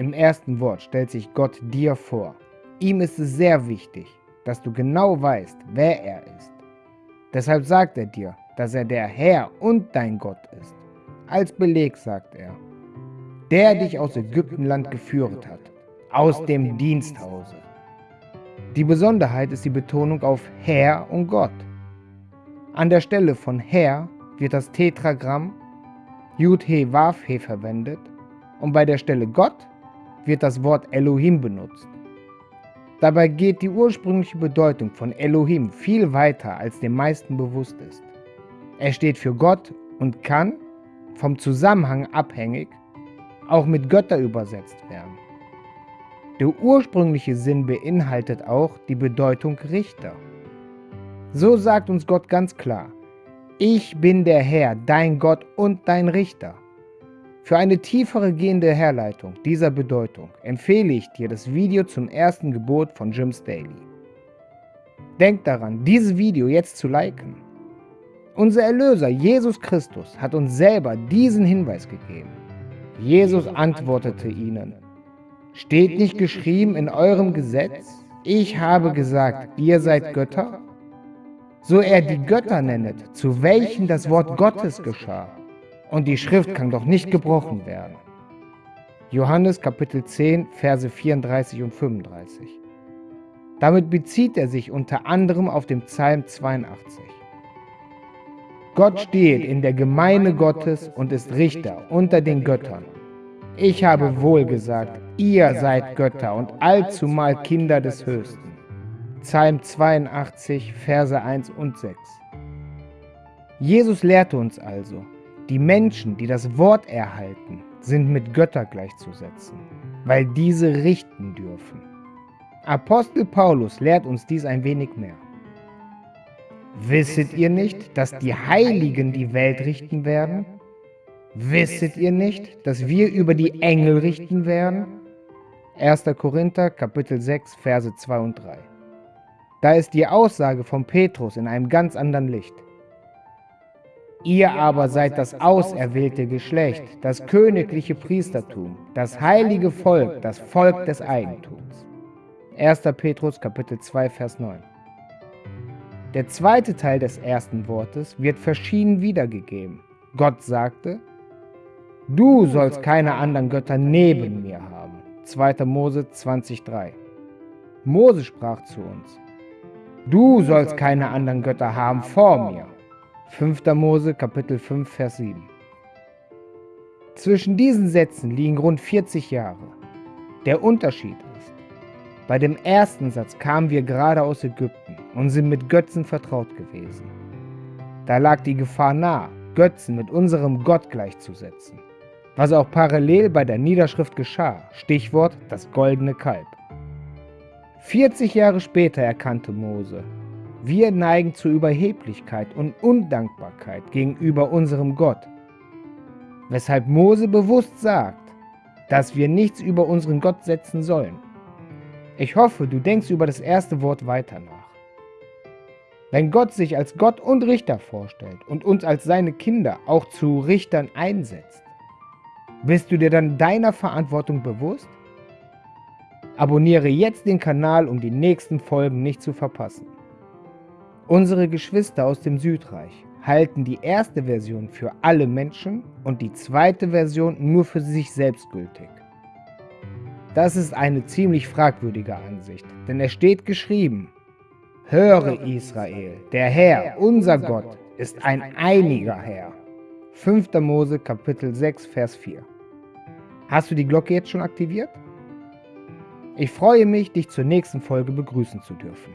Im ersten Wort stellt sich Gott dir vor. Ihm ist es sehr wichtig, dass du genau weißt, wer er ist. Deshalb sagt er dir, dass er der Herr und dein Gott ist. Als Beleg sagt er, der dich aus Ägyptenland geführt hat, aus dem Diensthause. Die Besonderheit ist die Betonung auf Herr und Gott. An der Stelle von Herr wird das Tetragramm Yud-He Vav-He verwendet und bei der Stelle Gott wird das Wort Elohim benutzt. Dabei geht die ursprüngliche Bedeutung von Elohim viel weiter, als den meisten bewusst ist. Er steht für Gott und kann, vom Zusammenhang abhängig, auch mit Götter übersetzt werden. Der ursprüngliche Sinn beinhaltet auch die Bedeutung Richter. So sagt uns Gott ganz klar, ich bin der Herr, dein Gott und dein Richter. Für eine tiefere gehende Herleitung dieser Bedeutung empfehle ich dir das Video zum ersten Gebot von Jim Staley. Denk daran, dieses Video jetzt zu liken. Unser Erlöser Jesus Christus hat uns selber diesen Hinweis gegeben. Jesus antwortete ihnen, Steht nicht geschrieben in eurem Gesetz, ich habe gesagt, ihr seid Götter? So er die Götter nennet, zu welchen das Wort Gottes geschah, und die Schrift kann doch nicht gebrochen werden. Johannes Kapitel 10, Verse 34 und 35. Damit bezieht er sich unter anderem auf den Psalm 82. Gott steht in der Gemeinde Gottes und ist Richter unter den Göttern. Ich habe wohl gesagt, ihr seid Götter und allzumal Kinder des Höchsten. Psalm 82, Verse 1 und 6. Jesus lehrte uns also, die Menschen, die das Wort erhalten, sind mit Götter gleichzusetzen, weil diese richten dürfen. Apostel Paulus lehrt uns dies ein wenig mehr. Wisset ihr nicht, dass die Heiligen die Welt richten werden? Wisset ihr nicht, dass wir über die Engel richten werden? 1. Korinther Kapitel 6 Verse 2 und 3. Da ist die Aussage von Petrus in einem ganz anderen Licht. Ihr aber seid das auserwählte Geschlecht, das königliche Priestertum, das heilige Volk, das Volk des Eigentums. 1. Petrus Kapitel 2 Vers 9. Der zweite Teil des ersten Wortes wird verschieden wiedergegeben. Gott sagte, Du sollst keine anderen Götter neben mir haben. 2. Mose 20,3 Mose sprach zu uns, Du sollst keine anderen Götter haben vor mir. 5. Mose Kapitel 5 Vers 7 Zwischen diesen Sätzen liegen rund 40 Jahre. Der Unterschied ist, bei dem ersten Satz kamen wir gerade aus Ägypten und sind mit Götzen vertraut gewesen. Da lag die Gefahr nahe, Götzen mit unserem Gott gleichzusetzen, was auch parallel bei der Niederschrift geschah, Stichwort das goldene Kalb. 40 Jahre später erkannte Mose, wir neigen zu Überheblichkeit und Undankbarkeit gegenüber unserem Gott, weshalb Mose bewusst sagt, dass wir nichts über unseren Gott setzen sollen. Ich hoffe, du denkst über das erste Wort weiter nach. Wenn Gott sich als Gott und Richter vorstellt und uns als seine Kinder auch zu Richtern einsetzt, bist du dir dann deiner Verantwortung bewusst? Abonniere jetzt den Kanal, um die nächsten Folgen nicht zu verpassen. Unsere Geschwister aus dem Südreich halten die erste Version für alle Menschen und die zweite Version nur für sich selbst gültig. Das ist eine ziemlich fragwürdige Ansicht, denn es steht geschrieben, Höre Israel, der Herr, unser Gott, ist ein einiger Herr. 5. Mose Kapitel 6, Vers 4. Hast du die Glocke jetzt schon aktiviert? Ich freue mich, dich zur nächsten Folge begrüßen zu dürfen.